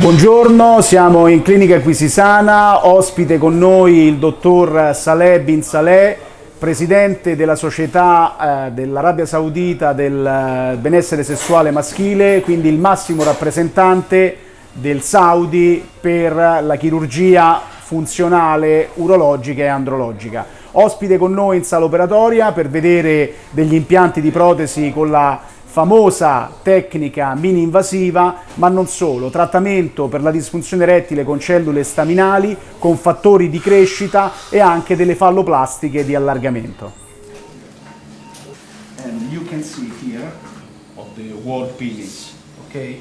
Buongiorno, siamo in Clinica Acquisisana, ospite con noi il dottor Saleh Bin Saleh, presidente della società eh, dell'Arabia Saudita del eh, benessere sessuale maschile, quindi il massimo rappresentante del Saudi per la chirurgia funzionale urologica e andrologica. Ospite con noi in sala operatoria per vedere degli impianti di protesi con la famosa tecnica mini invasiva, ma non solo, trattamento per la disfunzione erettile con cellule staminali, con fattori di crescita e anche delle falloplastiche di allargamento. And you can see here of the wall penis, okay?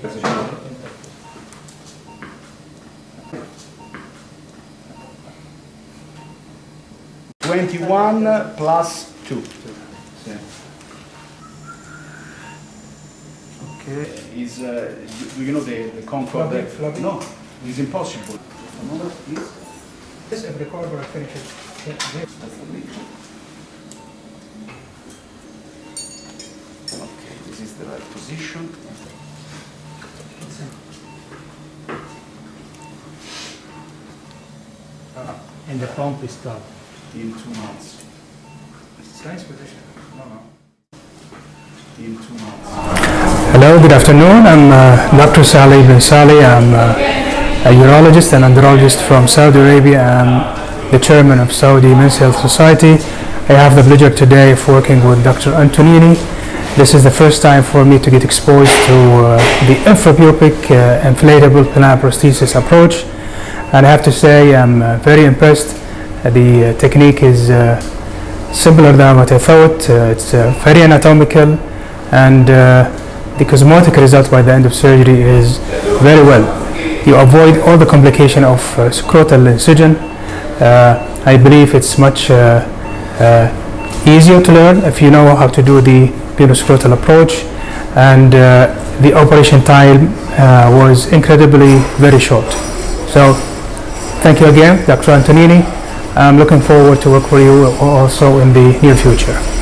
21 plus 2. Okay. Is uh, do you know the, the? Floppy, floppy. Uh, no, it's impossible. Another, please. This is recorder finish it. Okay, this is the right position. Ah, and the pump is stopped. In two months. It's a nice position. No, no. In two months. Hello, good afternoon. I'm uh, Dr. Saleh bin Saleh. I'm uh, a urologist and andrologist from Saudi Arabia. I'm the chairman of Saudi Men's Health Society. I have the pleasure today of working with Dr. Antonini. This is the first time for me to get exposed to uh, the infrapubic uh, inflatable penile prosthesis approach. And I have to say I'm uh, very impressed. Uh, the technique is simpler than what I thought. It's very anatomical and the cosmetic result by the end of surgery is very well. You avoid all the complication of uh, scrotal incision. Uh, I believe it's much uh, uh, easier to learn if you know how to do the penoscrotal approach and uh, the operation time uh, was incredibly very short. So thank you again, Dr. Antonini. I'm looking forward to work with you also in the near future.